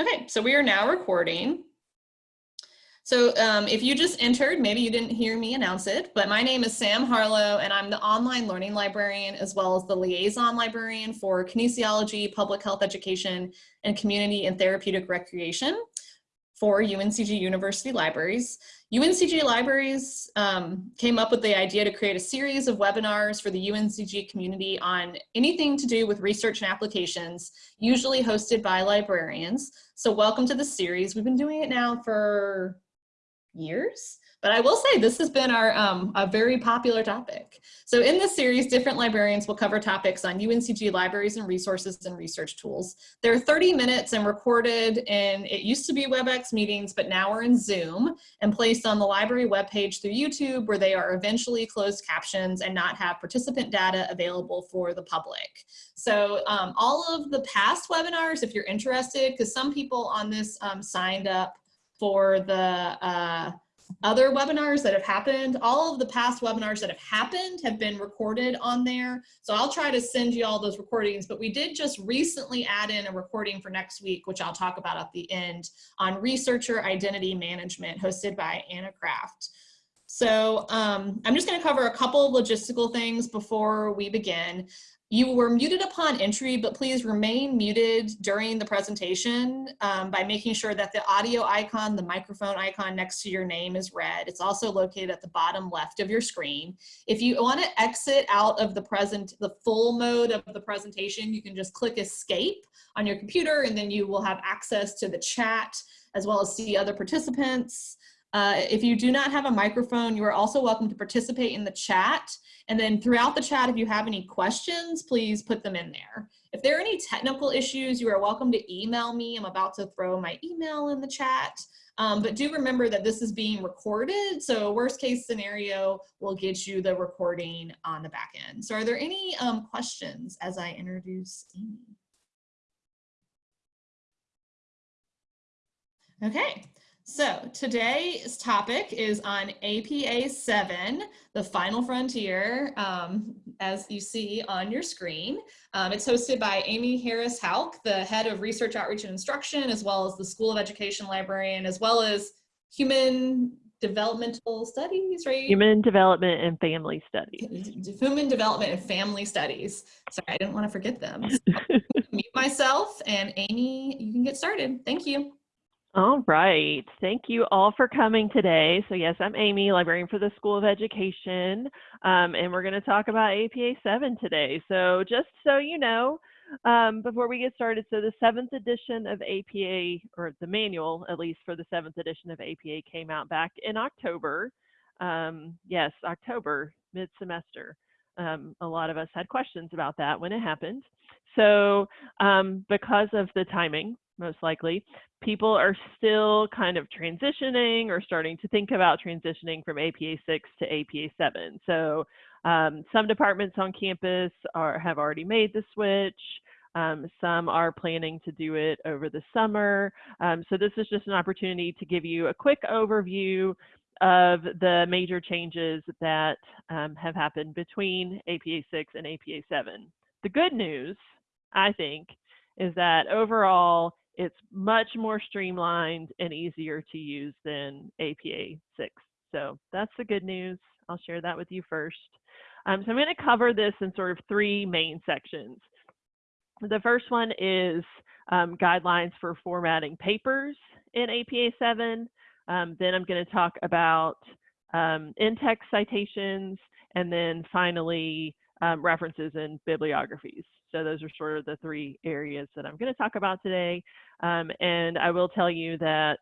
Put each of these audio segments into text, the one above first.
Okay, so we are now recording. So um, if you just entered, maybe you didn't hear me announce it, but my name is Sam Harlow and I'm the online learning librarian as well as the liaison librarian for kinesiology, public health education, and community and therapeutic recreation for UNCG University Libraries. UNCG Libraries um, came up with the idea to create a series of webinars for the UNCG community on anything to do with research and applications, usually hosted by librarians. So welcome to the series. We've been doing it now for years. But I will say this has been our um, a very popular topic. So in this series, different librarians will cover topics on UNCG libraries and resources and research tools. They're 30 minutes and recorded and it used to be WebEx meetings, but now we're in Zoom and placed on the library webpage through YouTube where they are eventually closed captions and not have participant data available for the public. So um, all of the past webinars, if you're interested, because some people on this um, signed up for the uh, other webinars that have happened. All of the past webinars that have happened have been recorded on there. So I'll try to send you all those recordings, but we did just recently add in a recording for next week, which I'll talk about at the end on researcher identity management hosted by Anna Craft. So um, I'm just gonna cover a couple of logistical things before we begin. You were muted upon entry, but please remain muted during the presentation um, by making sure that the audio icon, the microphone icon next to your name is red. It's also located at the bottom left of your screen. If you want to exit out of the present, the full mode of the presentation, you can just click escape on your computer and then you will have access to the chat as well as see other participants. Uh, if you do not have a microphone, you are also welcome to participate in the chat. And then throughout the chat, if you have any questions, please put them in there. If there are any technical issues, you are welcome to email me. I'm about to throw my email in the chat. Um, but do remember that this is being recorded. So worst case scenario, we'll get you the recording on the back end. So are there any um, questions as I introduce Amy? Okay, so today's topic is on APA 7, the final frontier, um, as you see on your screen. Um, it's hosted by Amy Harris Houk, the head of research outreach and instruction, as well as the School of Education librarian, as well as human developmental studies, right? Human development and family studies. Human development and family studies. Sorry, I didn't want to forget them. So mute myself and Amy, you can get started. Thank you. All right. Thank you all for coming today. So yes, I'm Amy, librarian for the School of Education, um, and we're going to talk about APA 7 today. So just so you know, um, before we get started, so the seventh edition of APA, or the manual at least for the seventh edition of APA came out back in October. Um, yes, October, mid-semester. Um, a lot of us had questions about that when it happened. So um, because of the timing, most likely, people are still kind of transitioning or starting to think about transitioning from APA 6 to APA 7. So um, some departments on campus are, have already made the switch. Um, some are planning to do it over the summer. Um, so this is just an opportunity to give you a quick overview of the major changes that um, have happened between APA 6 and APA 7. The good news, I think, is that overall it's much more streamlined and easier to use than APA 6. So that's the good news. I'll share that with you first. Um, so I'm going to cover this in sort of three main sections. The first one is um, guidelines for formatting papers in APA 7. Um, then I'm going to talk about um, in-text citations, and then finally um, references and bibliographies. So those are sort of the three areas that I'm going to talk about today. Um, and I will tell you that,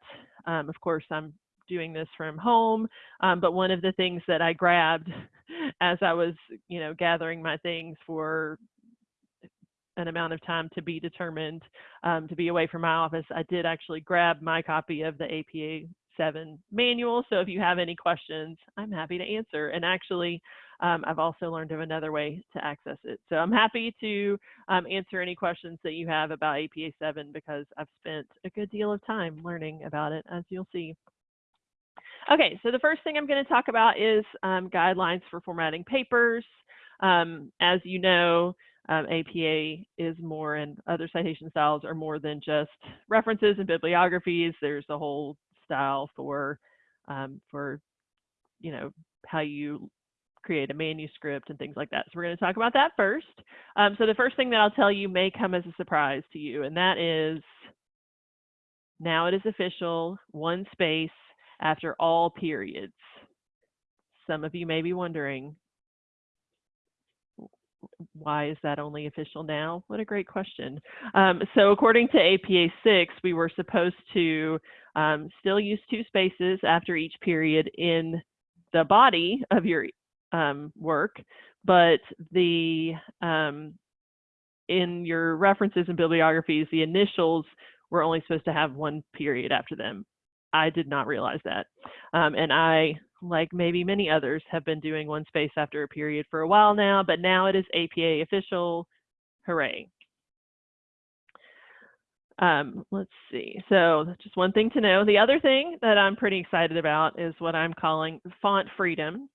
um, of course, I'm doing this from home, um, but one of the things that I grabbed as I was, you know, gathering my things for an amount of time to be determined um, to be away from my office, I did actually grab my copy of the APA 7 manual. So if you have any questions, I'm happy to answer. And actually, um, I've also learned of another way to access it. So I'm happy to um, answer any questions that you have about APA 7 because I've spent a good deal of time learning about it, as you'll see. Okay, so the first thing I'm going to talk about is um, guidelines for formatting papers. Um, as you know, um, APA is more and other citation styles are more than just references and bibliographies. There's a whole style for um, for you know how you create a manuscript and things like that. So we're going to talk about that first. Um, so the first thing that I'll tell you may come as a surprise to you, and that is now it is official, one space after all periods. Some of you may be wondering, why is that only official now? What a great question. Um, so according to APA 6, we were supposed to um, still use two spaces after each period in the body of your um, work, but the um, in your references and bibliographies, the initials were only supposed to have one period after them. I did not realize that. Um, and I, like maybe many others, have been doing one space after a period for a while now, but now it is APA official. Hooray. Um, let's see. So just one thing to know. The other thing that I'm pretty excited about is what I'm calling font freedom.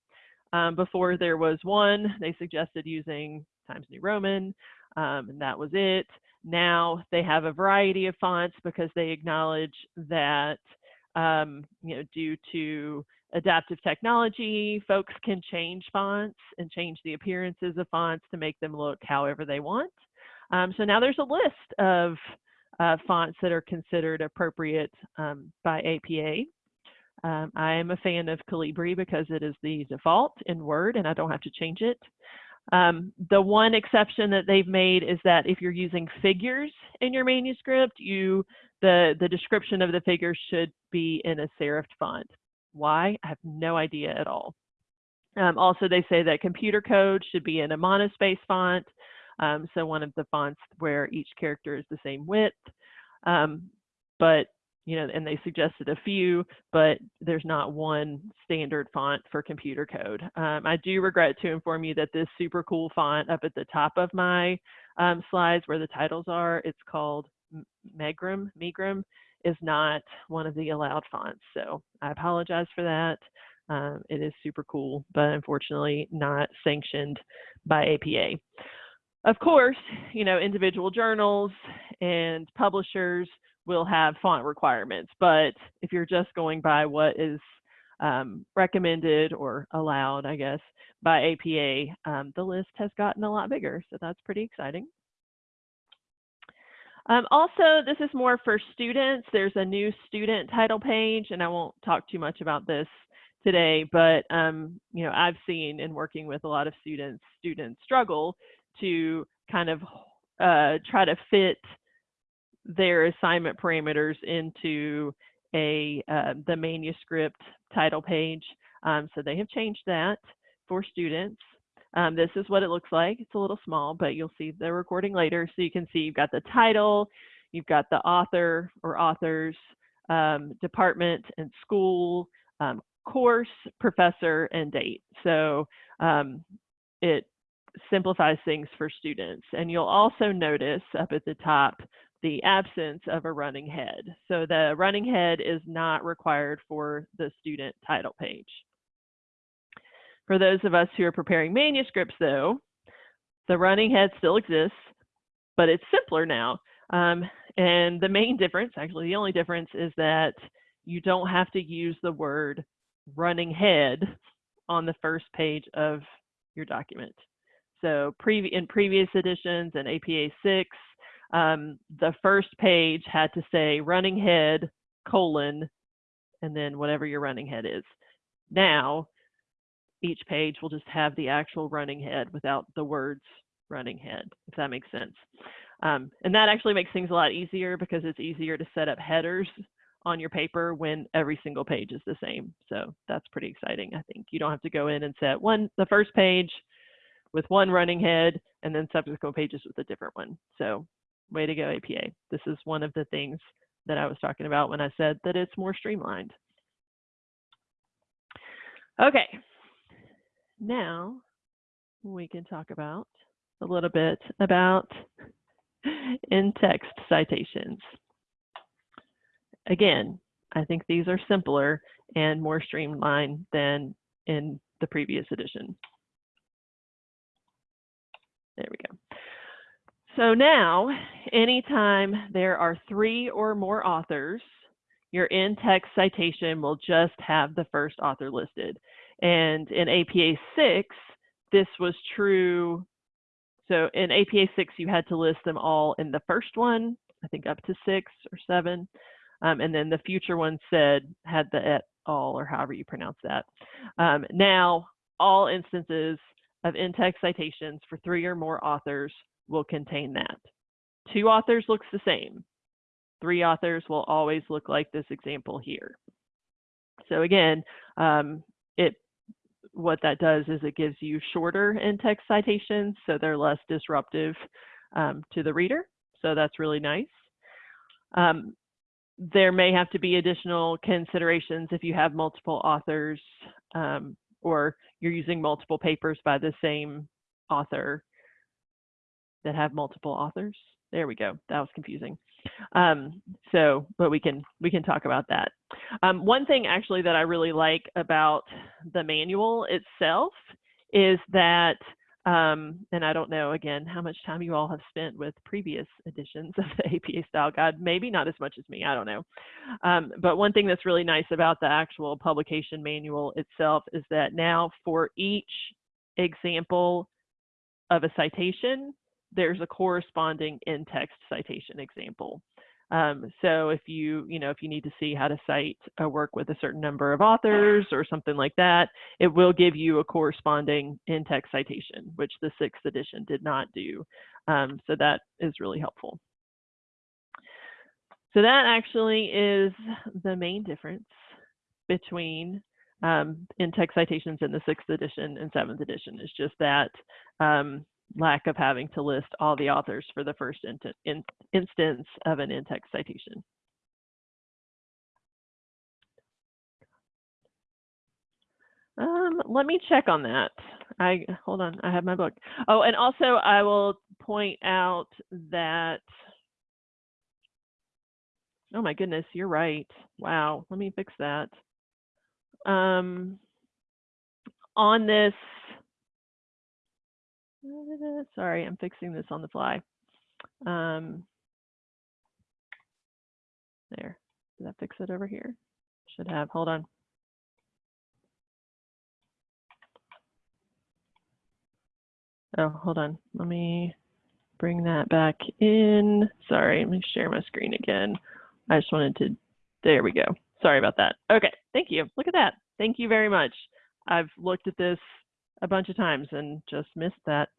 Um, before there was one, they suggested using Times New Roman, um, and that was it. Now they have a variety of fonts because they acknowledge that, um, you know, due to adaptive technology, folks can change fonts and change the appearances of fonts to make them look however they want. Um, so now there's a list of uh, fonts that are considered appropriate um, by APA. Um, I am a fan of Calibri because it is the default in Word and I don't have to change it. Um, the one exception that they've made is that if you're using figures in your manuscript, you the, the description of the figures should be in a serifed font. Why? I have no idea at all. Um, also, they say that computer code should be in a monospace font, um, so one of the fonts where each character is the same width. Um, but you know, and they suggested a few, but there's not one standard font for computer code. Um, I do regret to inform you that this super cool font up at the top of my um, slides where the titles are, it's called Megrim, Megrim, is not one of the allowed fonts. So I apologize for that. Um, it is super cool, but unfortunately not sanctioned by APA. Of course, you know, individual journals and publishers will have font requirements, but if you're just going by what is um, recommended or allowed, I guess, by APA, um, the list has gotten a lot bigger, so that's pretty exciting. Um, also, this is more for students. There's a new student title page, and I won't talk too much about this today, but um, you know, I've seen in working with a lot of students, students struggle to kind of uh, try to fit their assignment parameters into a uh, the manuscript title page. Um, so they have changed that for students. Um, this is what it looks like. It's a little small, but you'll see the recording later. So you can see you've got the title, you've got the author or authors, um, department and school, um, course, professor, and date. So um, it simplifies things for students. And you'll also notice up at the top the absence of a running head. So the running head is not required for the student title page. For those of us who are preparing manuscripts though, the running head still exists, but it's simpler now. Um, and the main difference, actually the only difference is that you don't have to use the word running head on the first page of your document. So pre in previous editions and APA 6, um, the first page had to say running head colon and then whatever your running head is. Now, each page will just have the actual running head without the words running head, if that makes sense. Um, and that actually makes things a lot easier because it's easier to set up headers on your paper when every single page is the same. So that's pretty exciting, I think. You don't have to go in and set one the first page with one running head and then subsequent pages with a different one. So way to go APA. This is one of the things that I was talking about when I said that it's more streamlined. Okay, now we can talk about a little bit about in-text citations. Again, I think these are simpler and more streamlined than in the previous edition. There we go. So now, anytime there are three or more authors, your in-text citation will just have the first author listed. And in APA 6, this was true. So in APA 6, you had to list them all in the first one, I think up to six or seven. Um, and then the future one said, had the et al, or however you pronounce that. Um, now, all instances of in-text citations for three or more authors will contain that. Two authors looks the same. Three authors will always look like this example here. So again, um, it what that does is it gives you shorter in-text citations, so they're less disruptive um, to the reader. So that's really nice. Um, there may have to be additional considerations if you have multiple authors um, or you're using multiple papers by the same author that have multiple authors. There we go. That was confusing. Um, so, but we can we can talk about that. Um, one thing actually that I really like about the manual itself is that, um, and I don't know again how much time you all have spent with previous editions of the APA Style Guide. Maybe not as much as me. I don't know. Um, but one thing that's really nice about the actual publication manual itself is that now for each example of a citation, there's a corresponding in-text citation example. Um, so if you, you know, if you need to see how to cite a work with a certain number of authors or something like that, it will give you a corresponding in-text citation, which the sixth edition did not do. Um, so that is really helpful. So that actually is the main difference between um, in-text citations in the sixth edition and seventh edition is just that um, lack of having to list all the authors for the first in in instance of an in-text citation. Um, let me check on that. I hold on, I have my book. Oh, and also I will point out that, oh my goodness, you're right. Wow, let me fix that. Um, on this Sorry, I'm fixing this on the fly. Um, there, did that fix it over here? Should have, hold on. Oh, hold on, let me bring that back in. Sorry, let me share my screen again. I just wanted to, there we go. Sorry about that. Okay, thank you. Look at that. Thank you very much. I've looked at this a bunch of times and just missed that.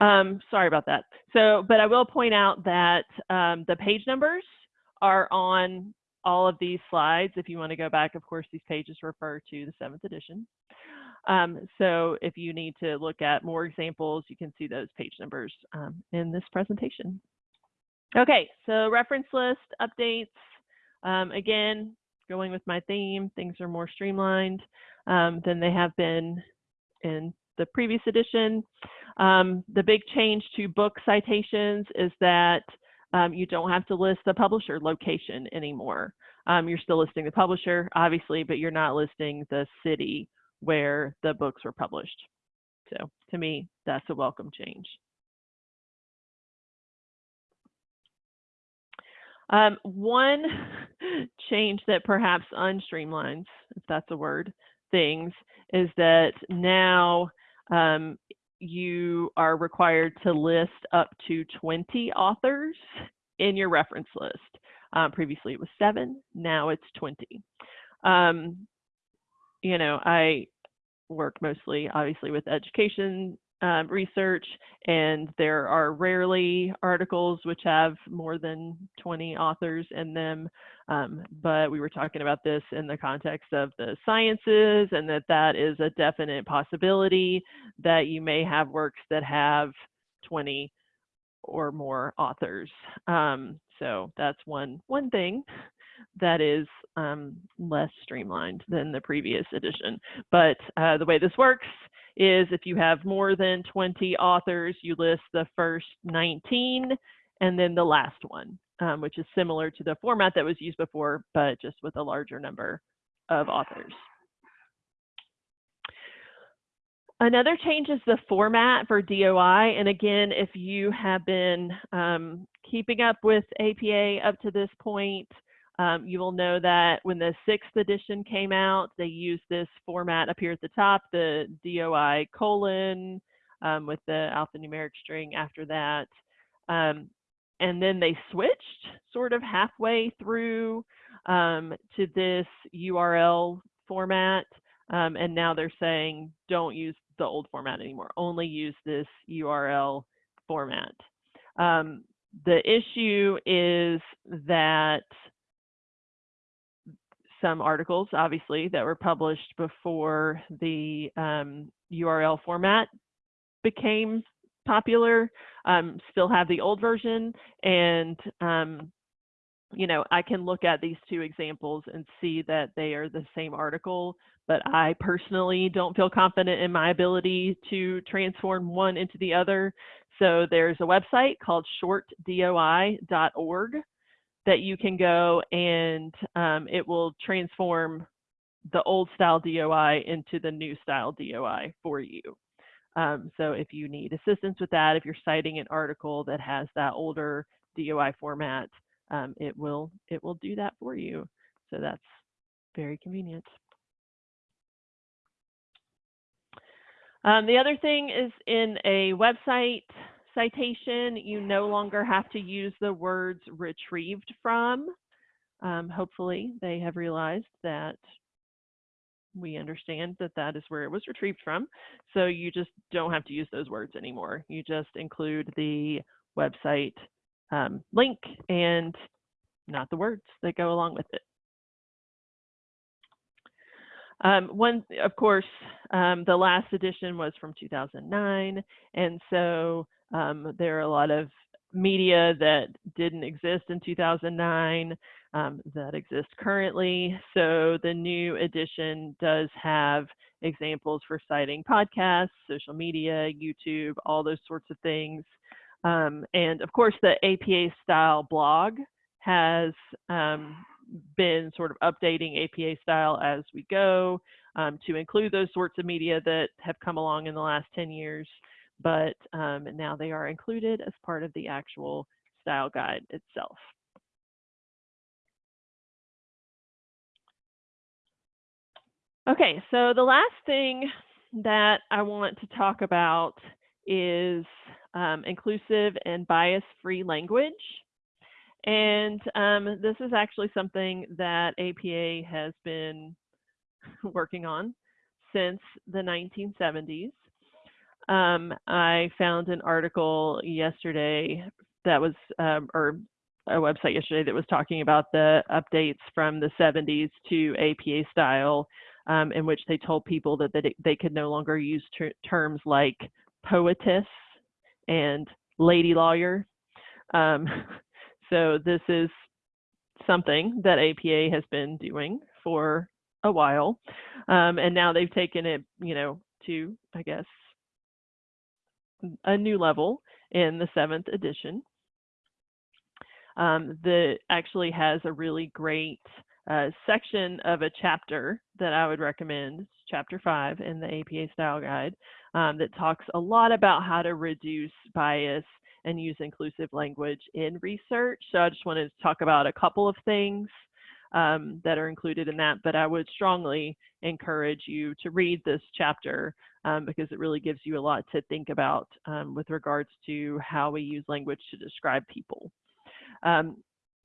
Um, sorry about that. So, but I will point out that um, the page numbers are on all of these slides. If you want to go back, of course, these pages refer to the seventh edition. Um, so if you need to look at more examples, you can see those page numbers um, in this presentation. Okay, so reference list updates. Um, again, going with my theme, things are more streamlined um, than they have been in the previous edition. Um, the big change to book citations is that um, you don't have to list the publisher location anymore. Um, you're still listing the publisher, obviously, but you're not listing the city where the books were published. So to me, that's a welcome change. Um, one change that perhaps unstreamlines, if that's a word, things is that now um, you are required to list up to 20 authors in your reference list. Um, previously it was seven, now it's 20. Um, you know, I work mostly obviously with education um, research, and there are rarely articles which have more than 20 authors in them. Um, but we were talking about this in the context of the sciences, and that that is a definite possibility that you may have works that have 20 or more authors. Um, so that's one one thing that is um, less streamlined than the previous edition. But uh, the way this works is if you have more than 20 authors, you list the first 19 and then the last one, um, which is similar to the format that was used before, but just with a larger number of authors. Another change is the format for DOI. And again, if you have been um, keeping up with APA up to this point, um, you will know that when the sixth edition came out, they used this format up here at the top, the DOI colon um, with the alphanumeric string after that. Um, and then they switched sort of halfway through um, to this URL format. Um, and now they're saying don't use the old format anymore, only use this URL format. Um, the issue is that some articles, obviously, that were published before the um, URL format became popular um, still have the old version and um, you know I can look at these two examples and see that they are the same article but I personally don't feel confident in my ability to transform one into the other. So there's a website called shortdoi.org that you can go and um, it will transform the old style DOI into the new style DOI for you. Um, so if you need assistance with that, if you're citing an article that has that older DOI format, um, it will it will do that for you. So that's very convenient. Um, the other thing is in a website citation, you no longer have to use the words retrieved from. Um, hopefully they have realized that we understand that that is where it was retrieved from. So you just don't have to use those words anymore. You just include the website um, link and not the words that go along with it. Um, one, of course, um, the last edition was from 2009, and so um, there are a lot of media that didn't exist in 2009 um, that exist currently. So the new edition does have examples for citing podcasts, social media, YouTube, all those sorts of things. Um, and of course, the APA style blog has um, been sort of updating APA style as we go um, to include those sorts of media that have come along in the last 10 years but um, now they are included as part of the actual style guide itself. Okay, so the last thing that I want to talk about is um, inclusive and bias-free language. And um, this is actually something that APA has been working on since the 1970s. Um, I found an article yesterday that was, um, or a website yesterday that was talking about the updates from the 70s to APA style, um, in which they told people that they, they could no longer use ter terms like poetess and lady lawyer. Um, so this is something that APA has been doing for a while. Um, and now they've taken it, you know, to, I guess, a new level in the seventh edition. Um, that actually has a really great uh, section of a chapter that I would recommend, chapter five in the APA style guide, um, that talks a lot about how to reduce bias and use inclusive language in research. So I just wanted to talk about a couple of things um, that are included in that, but I would strongly encourage you to read this chapter um, because it really gives you a lot to think about um, with regards to how we use language to describe people. Um,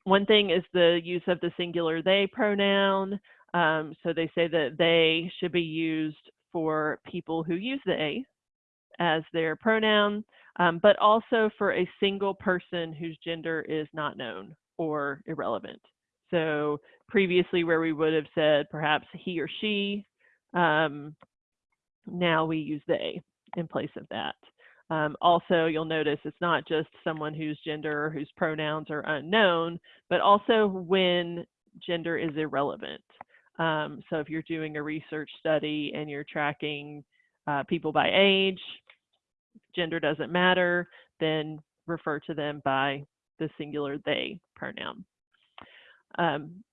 one thing is the use of the singular they pronoun. Um, so they say that they should be used for people who use the a as their pronoun, um, but also for a single person whose gender is not known or irrelevant. So previously where we would have said perhaps he or she, um, now we use they in place of that. Um, also, you'll notice it's not just someone whose gender or whose pronouns are unknown, but also when gender is irrelevant. Um, so if you're doing a research study and you're tracking uh, people by age, gender doesn't matter, then refer to them by the singular they pronoun. Um,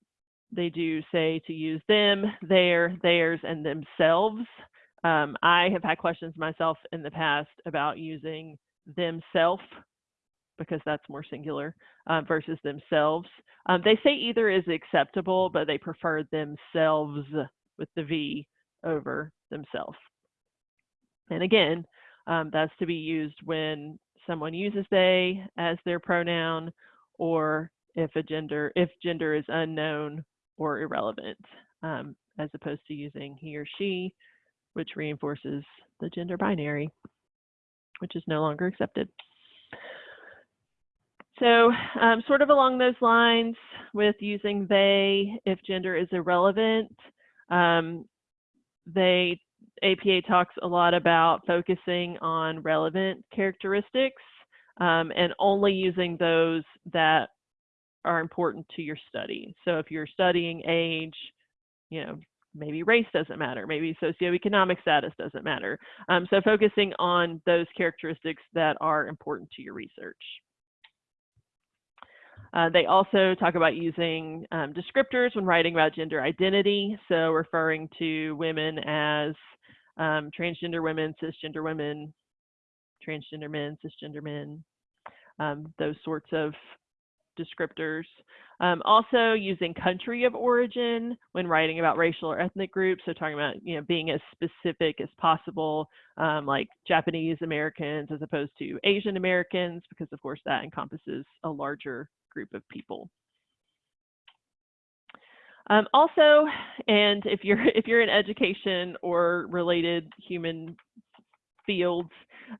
they do say to use them, their, theirs, and themselves Um, I have had questions myself in the past about using themself because that's more singular uh, versus themselves. Um, they say either is acceptable, but they prefer themselves with the V over themselves. And again, um, that's to be used when someone uses they as their pronoun or if a gender, if gender is unknown or irrelevant, um, as opposed to using he or she, which reinforces the gender binary, which is no longer accepted. So um, sort of along those lines with using they if gender is irrelevant, um, they APA talks a lot about focusing on relevant characteristics um, and only using those that are important to your study. So if you're studying age, you know, maybe race doesn't matter, maybe socioeconomic status doesn't matter. Um, so focusing on those characteristics that are important to your research. Uh, they also talk about using um, descriptors when writing about gender identity, so referring to women as um, transgender women, cisgender women, transgender men, cisgender men, um, those sorts of descriptors. Um, also using country of origin when writing about racial or ethnic groups. So talking about, you know, being as specific as possible, um, like Japanese Americans as opposed to Asian Americans, because of course that encompasses a larger group of people. Um, also, and if you're if you're in education or related human fields,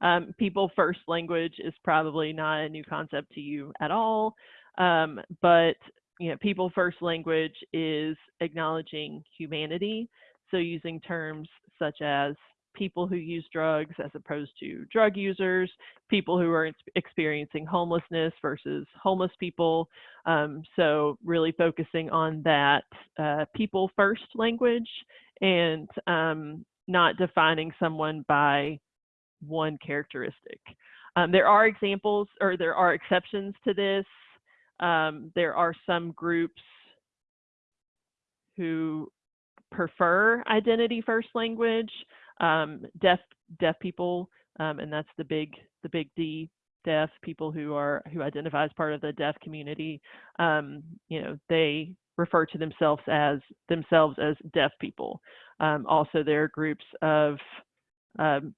um, people first language is probably not a new concept to you at all. Um, but you know, people first language is acknowledging humanity. So using terms such as people who use drugs as opposed to drug users, people who are experiencing homelessness versus homeless people. Um, so really focusing on that uh, people first language and um, not defining someone by one characteristic. Um, there are examples or there are exceptions to this. Um, there are some groups who prefer identity first language, um, deaf deaf people, um, and that's the big the big D deaf people who are who identify as part of the deaf community. Um, you know, they refer to themselves as themselves as deaf people. Um, also, there are groups of um,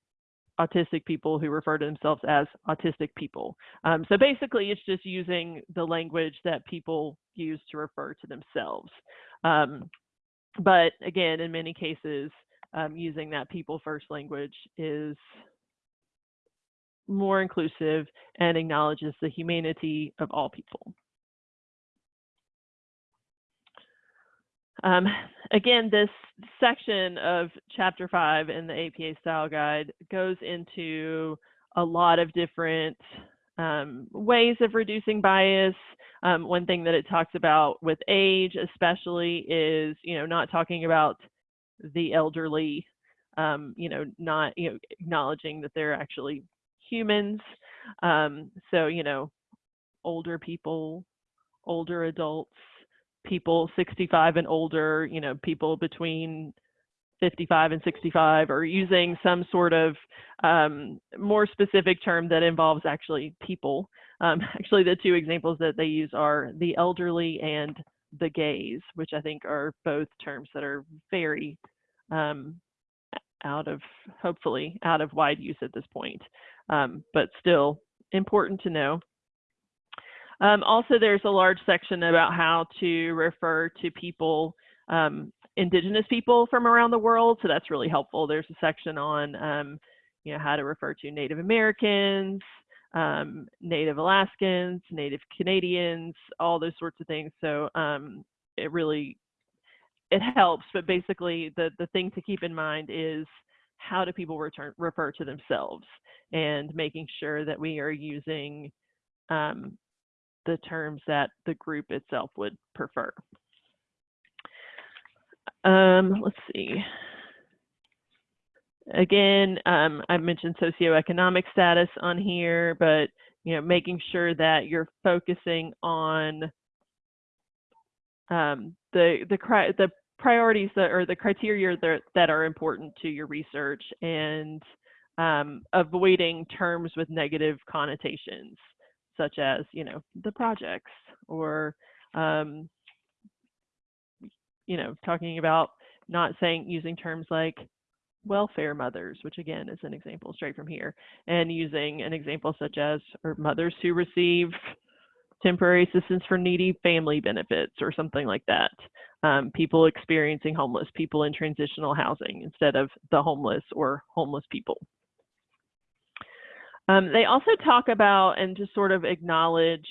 autistic people who refer to themselves as autistic people. Um, so basically, it's just using the language that people use to refer to themselves. Um, but again, in many cases, um, using that people first language is more inclusive and acknowledges the humanity of all people. Um, again, this section of chapter five in the APA style guide goes into a lot of different um, ways of reducing bias. Um, one thing that it talks about with age, especially, is you know not talking about the elderly, um, you know, not you know acknowledging that they're actually humans. Um, so you know, older people, older adults, people 65 and older, you know, people between 55 and 65 or using some sort of um, more specific term that involves actually people. Um, actually, the two examples that they use are the elderly and the gays, which I think are both terms that are very um, out of, hopefully, out of wide use at this point, um, but still important to know. Um, also, there's a large section about how to refer to people, um, indigenous people from around the world. So that's really helpful. There's a section on, um, you know, how to refer to Native Americans, um, Native Alaskans, Native Canadians, all those sorts of things. So um, it really, it helps. But basically, the the thing to keep in mind is how do people return refer to themselves, and making sure that we are using um, the terms that the group itself would prefer. Um, let's see. Again, um, I mentioned socioeconomic status on here, but you know, making sure that you're focusing on um, the the the priorities that or the criteria that, that are important to your research and um, avoiding terms with negative connotations, such as, you know, the projects or, um, you know, talking about not saying using terms like welfare mothers, which again is an example straight from here, and using an example such as or mothers who receive temporary assistance for needy family benefits or something like that. Um, people experiencing homeless, people in transitional housing instead of the homeless or homeless people. Um, they also talk about and just sort of acknowledge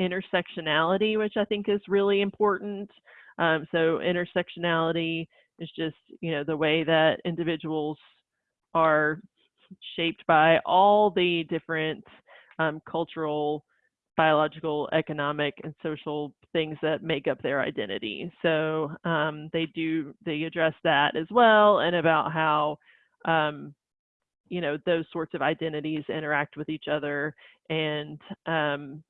intersectionality, which I think is really important. Um, so intersectionality is just, you know, the way that individuals are shaped by all the different um, cultural, biological, economic, and social things that make up their identity. So um, they do, they address that as well and about how, um, you know, those sorts of identities interact with each other and um,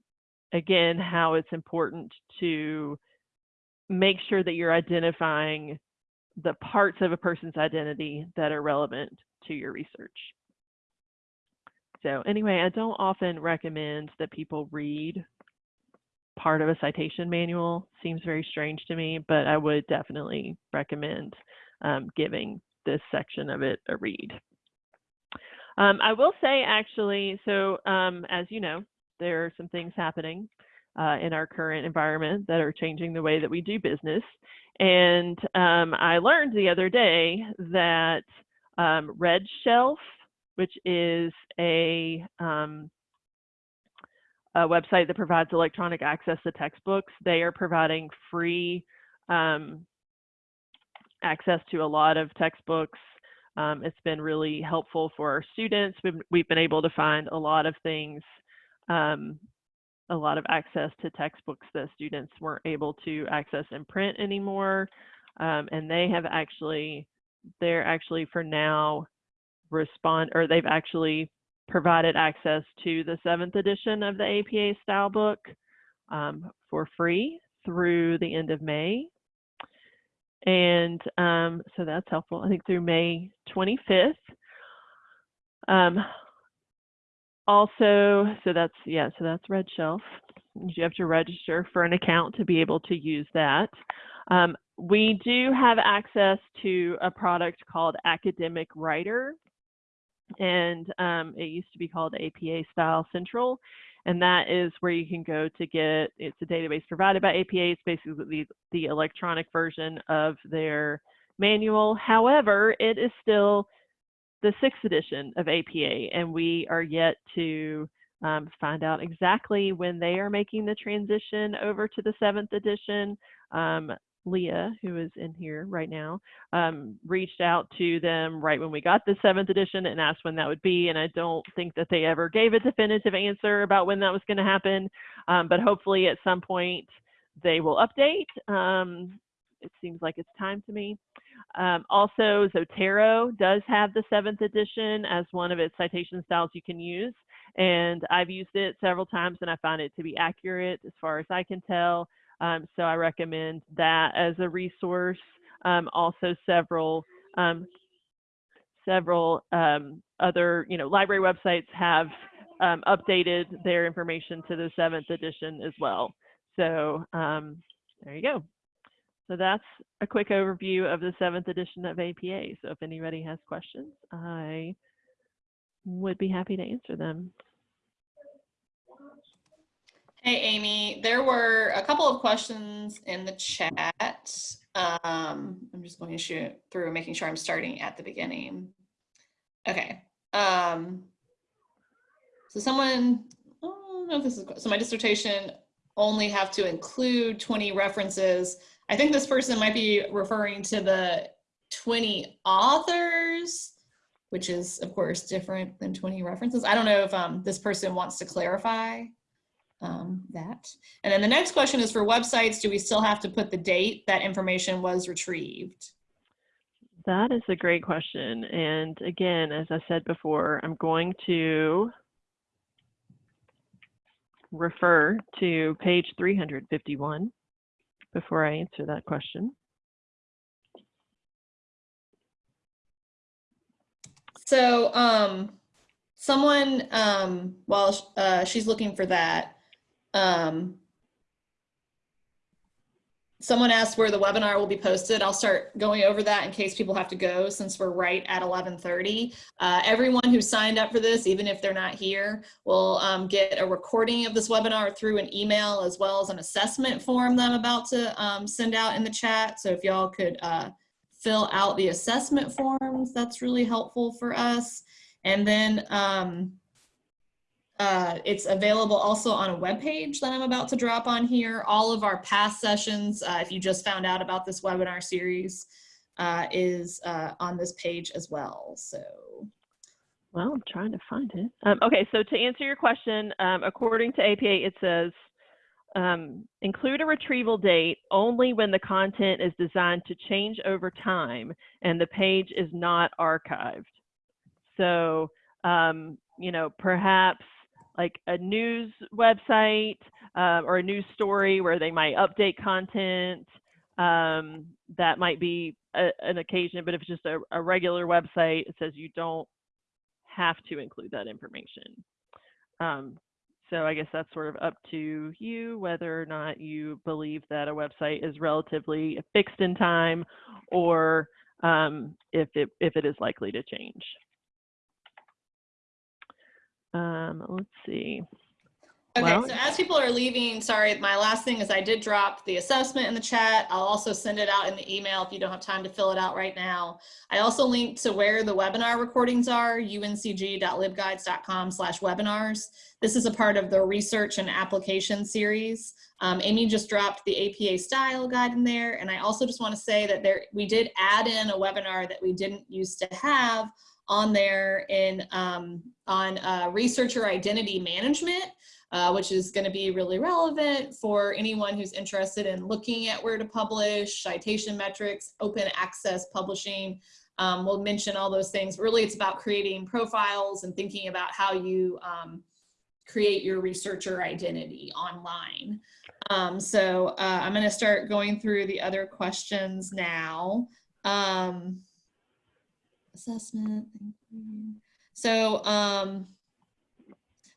again, how it's important to make sure that you're identifying the parts of a person's identity that are relevant to your research. So anyway, I don't often recommend that people read part of a citation manual. Seems very strange to me, but I would definitely recommend um, giving this section of it a read. Um, I will say actually, so um, as you know, there are some things happening uh, in our current environment that are changing the way that we do business. And um, I learned the other day that um, Red Shelf, which is a, um, a, website that provides electronic access to textbooks, they are providing free um, access to a lot of textbooks. Um, it's been really helpful for our students. We've, we've been able to find a lot of things um, a lot of access to textbooks that students weren't able to access in print anymore. Um, and they have actually, they're actually for now respond, or they've actually provided access to the seventh edition of the APA style book um, for free through the end of May. And um, so that's helpful, I think through May 25th. Um, also, so that's, yeah, so that's Red Shelf. You have to register for an account to be able to use that. Um, we do have access to a product called Academic Writer, and um, it used to be called APA Style Central. And that is where you can go to get, it's a database provided by APA. It's basically the, the electronic version of their manual. However, it is still the sixth edition of APA, and we are yet to um, find out exactly when they are making the transition over to the seventh edition. Um, Leah, who is in here right now, um, reached out to them right when we got the seventh edition and asked when that would be. And I don't think that they ever gave a definitive answer about when that was going to happen. Um, but hopefully at some point they will update. Um, it seems like it's time to me. Um, also, Zotero does have the seventh edition as one of its citation styles you can use. And I've used it several times and I found it to be accurate as far as I can tell. Um, so I recommend that as a resource. Um, also several um, several um, other you know library websites have um, updated their information to the seventh edition as well. So there you go. So that's a quick overview of the seventh edition of APA. So if anybody has questions, I would be happy to answer them. Hey, Amy, there were a couple of questions in the chat. Um, I'm just going to shoot through making sure I'm starting at the beginning. Okay. Um, so someone, I don't know if this is, so my dissertation only have to include 20 references I think this person might be referring to the 20 authors, which is of course different than 20 references. I don't know if um, this person wants to clarify um, that. And then the next question is for websites, do we still have to put the date that information was retrieved? That is a great question. And again, as I said before, I'm going to refer to page 351 before I answer that question. So um, someone, um, while uh, she's looking for that, um, someone asked where the webinar will be posted. I'll start going over that in case people have to go since we're right at 1130. Uh, everyone who signed up for this, even if they're not here, will um, get a recording of this webinar through an email as well as an assessment form that I'm about to um, send out in the chat. So if y'all could uh, fill out the assessment forms, that's really helpful for us. And then um, uh, it's available also on a web page that I'm about to drop on here. All of our past sessions, uh, if you just found out about this webinar series, uh, is uh, on this page as well. So, Well, I'm trying to find it. Um, okay, so to answer your question, um, according to APA, it says um, include a retrieval date only when the content is designed to change over time and the page is not archived. So, um, you know, perhaps like a news website uh, or a news story where they might update content. Um, that might be a, an occasion, but if it's just a, a regular website, it says you don't have to include that information. Um, so I guess that's sort of up to you whether or not you believe that a website is relatively fixed in time or um, if, it, if it is likely to change. Um, let's see. okay, Well- so as people are leaving, sorry, my last thing is I did drop the assessment in the chat. I'll also send it out in the email if you don't have time to fill it out right now. I also linked to where the webinar recordings are, uncg.libguides.com slash webinars. This is a part of the research and application series. Um, Amy just dropped the APA style guide in there. And I also just want to say that there we did add in a webinar that we didn't used to have on there in um, on uh, researcher identity management, uh, which is going to be really relevant for anyone who's interested in looking at where to publish, citation metrics, open access publishing. Um, we'll mention all those things. Really, it's about creating profiles and thinking about how you um, create your researcher identity online. Um, so uh, I'm going to start going through the other questions now. Um, assessment. Thank you. So, um,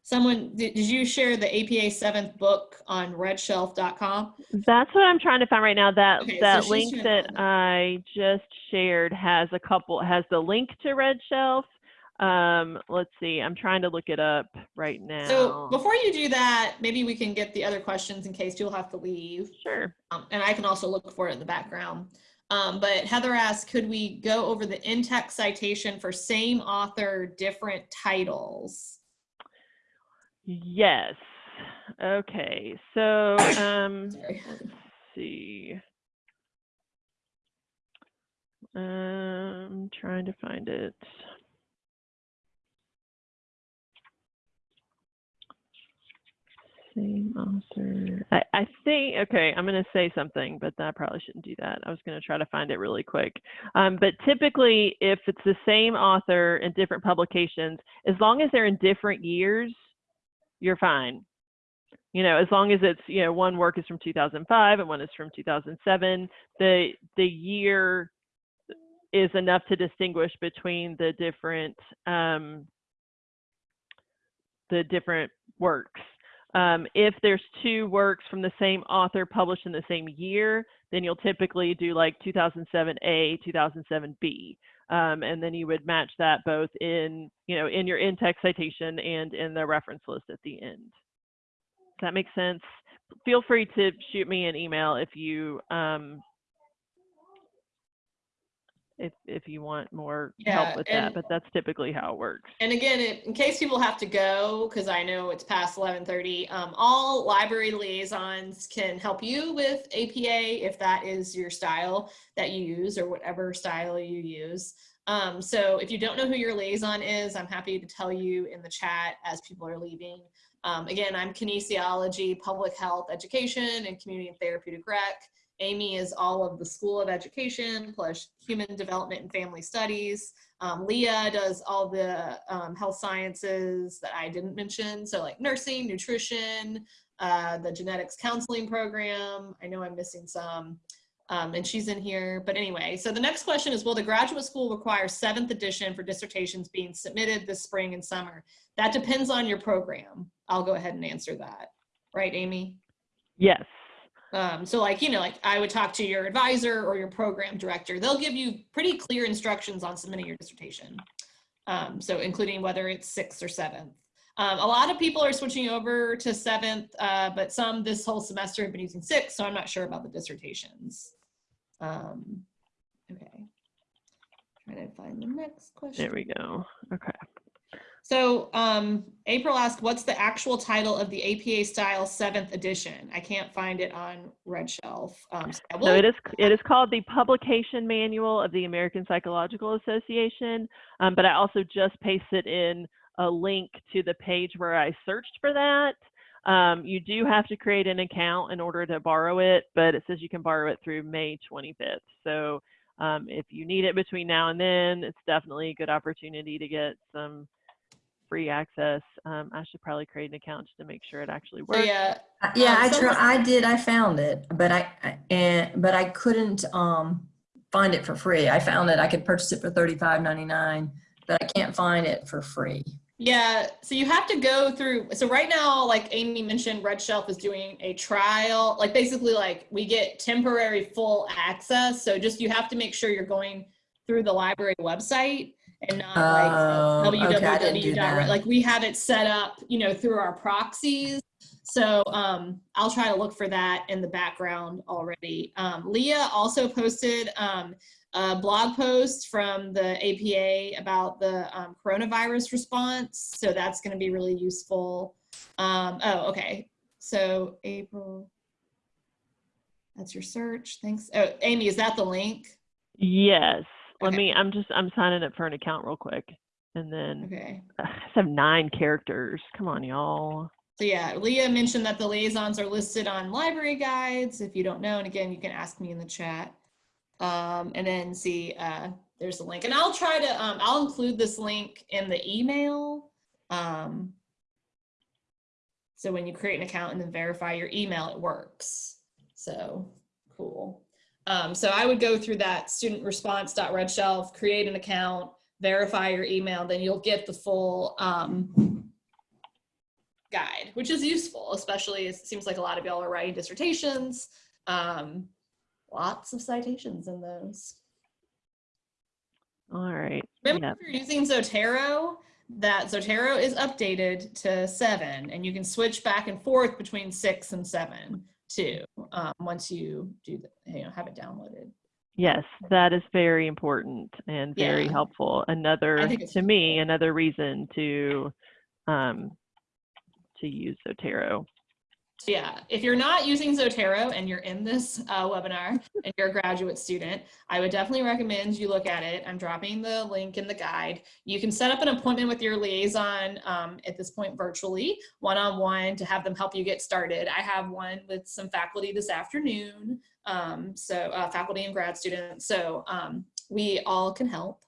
someone, did, you share the APA seventh book on redshelf.com? That's what I'm trying to find right now. That Okay, that she's link trying that I just shared has a couple has the link to Redshelf. Um, let's see. I'm trying to look it up right now. So before you do that, maybe we can get the other questions in case you'll have to leave. sure. Um, and I can also look for it in the background. Um, but Heather asked, could we go over the in-text citation for same author, different titles? Yes. Okay. So um, let's see. Um, trying to find it. Same author. I, I think, okay, I'm going to say something, but I probably shouldn't do that. I was going to try to find it really quick. Um, but typically, if it's the same author in different publications, as long as they're in different years, you're fine. You know, as long as it's, you know, one work is from 2005 and one is from 2007, the, the year is enough to distinguish between the different, um, the different works. Um, if there's two works from the same author published in the same year, then you'll typically do like 2007A, 2007B. Um, and then you would match that both in, you know, in your in-text citation and in the reference list at the end. Does that make sense? Feel free to shoot me an email if you, um, if, if you want more Yeah, help with and- that, but that's typically how it works. And again, in case people have to go, because I know it's past 11:30, um, all library liaisons can help you with APA if that is your style that you use or whatever style you use. Um, so if you don't know who your liaison is, I'm happy to tell you in the chat as people are leaving. Um, again, I'm kinesiology, public health education, and community and therapeutic rec. Amy is all of the School of Education plus Human Development and Family Studies. Um, Leah does all the um, health sciences that I didn't mention. So like nursing, nutrition, uh, the genetics counseling program. I know I'm missing some. Um, and she's in here, but anyway, so the next question is, will the graduate school require seventh edition for dissertations being submitted this spring and summer? That depends on your program. I'll go ahead and answer that. Right, Amy? Yes. Um, so like, you know, like I would talk to your advisor or your program director. They'll give you pretty clear instructions on submitting your dissertation. Um, so including whether it's sixth or seventh. Um, a lot of people are switching over to seventh, uh, but some this whole semester have been using sixth, so I'm not sure about the dissertations. Um, okay. Trying to find the next question. There we go. Okay. So um, April asked, what's the actual title of the APA style seventh edition? I can't find it on Red Shelf. Um, so So it is it is called the Publication Manual of the American Psychological Association, um, but I also just pasted in a link to the page where I searched for that. Um, you do have to create an account in order to borrow it, but it says you can borrow it through May 25th. So um, if you need it between now and then, it's definitely a good opportunity to get some free access. Um, I should probably create an account just to make sure it actually so works. yeah, Uh, Yeah, Um, I some- try, I did, I found it, but I, I- and, but I couldn't, um, find it for free. I found that I could purchase it for thirty-five ninety-nine, but I can't find it for free. Yeah, so you have to go through. So right now, like Amy mentioned, Red Shelf is doing a trial. Like basically, like we get temporary full access. So just you have to make sure you're going through the library website and not Oh, like okay, I didn't www. that. Like we have it set up, you know, through our proxies. So um, I'll try to look for that in the background already. Um, Leah also posted um, a blog post from the APA about the um, coronavirus response. So that's going to be really useful. Um, oh, okay. So April, that's your search. Thanks. Oh, Amy, is that the link? Yes. Let Okay. me, I'm just, I'm signing up for an account real quick. And then Okay. I have nine characters. Come on, y'all. So yeah, Leah mentioned that the liaisons are listed on library guides. If you don't know, and again, you can ask me in the chat. Um, and then see, uh, there's a link, and I'll try to, um, I'll include this link in the email. Um, so when you create an account and then verify your email, it works. So cool. Um, so I would go through that student response.redshelf, create an account, verify your email, then you'll get the full, um, guide, which is useful, especially it seems like a lot of y'all are writing dissertations. Um, lots of citations in those. All right. Remember Yep. if you're using Zotero, that Zotero is updated to seven and you can switch back and forth between six and seven too, um, once you do, the, you know, have it downloaded. Yes, that is very important and very Yeah. helpful. Another, to me, another reason to, um, to use Zotero. Yeah, if you're not using Zotero and you're in this uh, webinar and you're a graduate student, I would definitely recommend you look at it. I'm dropping the link in the guide. You can set up an appointment with your liaison um, at this point virtually, one-on-one to have them help you get started. I have one with some faculty this afternoon, um, so uh, faculty and grad students. So um, we all can help.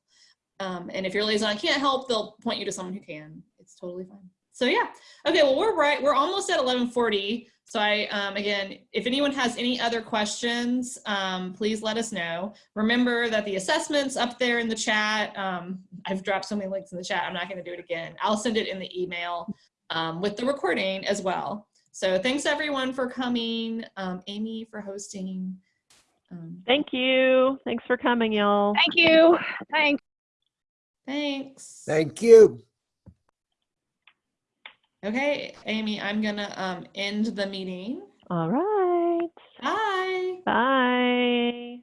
Um, and if your liaison can't help, they'll point you to someone who can. It's totally fine. So yeah, okay, well, we're right. We're almost at 1140. So I, um, again, if anyone has any other questions, um, please let us know. Remember that the assessment's up there in the chat. Um, I've dropped so many links in the chat. I'm not gonna do it again. I'll send it in the email um, with the recording as well. So thanks everyone for coming. Um, Amy for hosting. Um, Thank you. Thanks for coming, y'all. Thank you. Thanks. thanks. Thank you. Okay, Amy, I'm gonna um, end the meeting. All right. Bye. Bye.